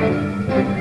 Música